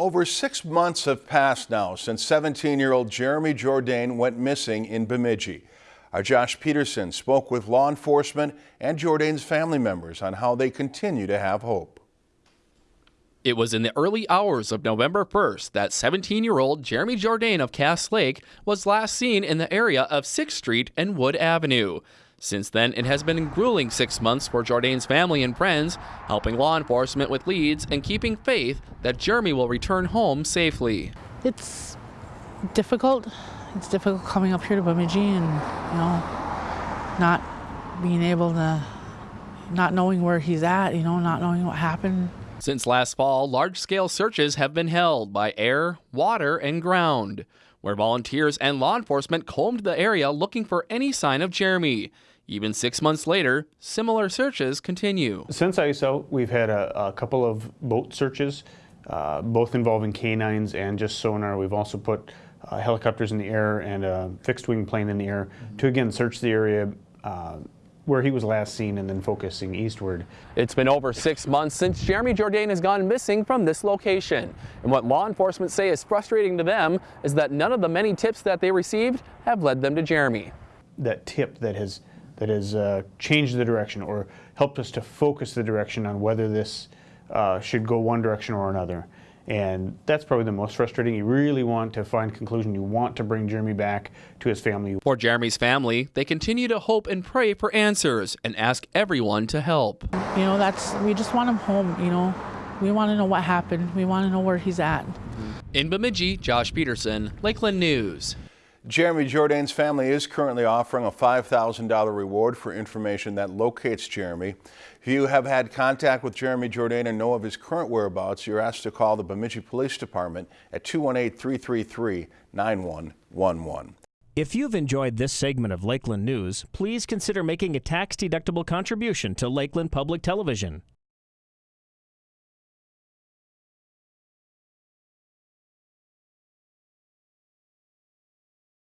Over six months have passed now since 17-year-old Jeremy Jourdain went missing in Bemidji. Our Josh Peterson spoke with law enforcement and Jourdain's family members on how they continue to have hope. It was in the early hours of November 1st that 17 year old Jeremy Jourdain of Cass Lake was last seen in the area of 6th Street and Wood Avenue. Since then, it has been a grueling six months for Jourdain's family and friends, helping law enforcement with leads and keeping faith that Jeremy will return home safely. It's difficult. It's difficult coming up here to Bemidji and, you know, not being able to, not knowing where he's at, you know, not knowing what happened. Since last fall, large scale searches have been held by air, water, and ground, where volunteers and law enforcement combed the area looking for any sign of Jeremy. Even six months later, similar searches continue. Since ISO, we've had a, a couple of boat searches, uh, both involving canines and just sonar. We've also put uh, helicopters in the air and a fixed wing plane in the air mm -hmm. to again search the area uh, where he was last seen and then focusing eastward. It's been over six months since Jeremy Jourdain has gone missing from this location. And what law enforcement say is frustrating to them is that none of the many tips that they received have led them to Jeremy. That tip that has that has uh, changed the direction or helped us to focus the direction on whether this uh, should go one direction or another. And that's probably the most frustrating. You really want to find conclusion. You want to bring Jeremy back to his family. For Jeremy's family, they continue to hope and pray for answers and ask everyone to help. You know, that's we just want him home, you know. We want to know what happened. We want to know where he's at. In Bemidji, Josh Peterson, Lakeland News. Jeremy Jourdain's family is currently offering a $5,000 reward for information that locates Jeremy. If you have had contact with Jeremy Jordan and know of his current whereabouts, you're asked to call the Bemidji Police Department at 218-333-9111. If you've enjoyed this segment of Lakeland News, please consider making a tax-deductible contribution to Lakeland Public Television.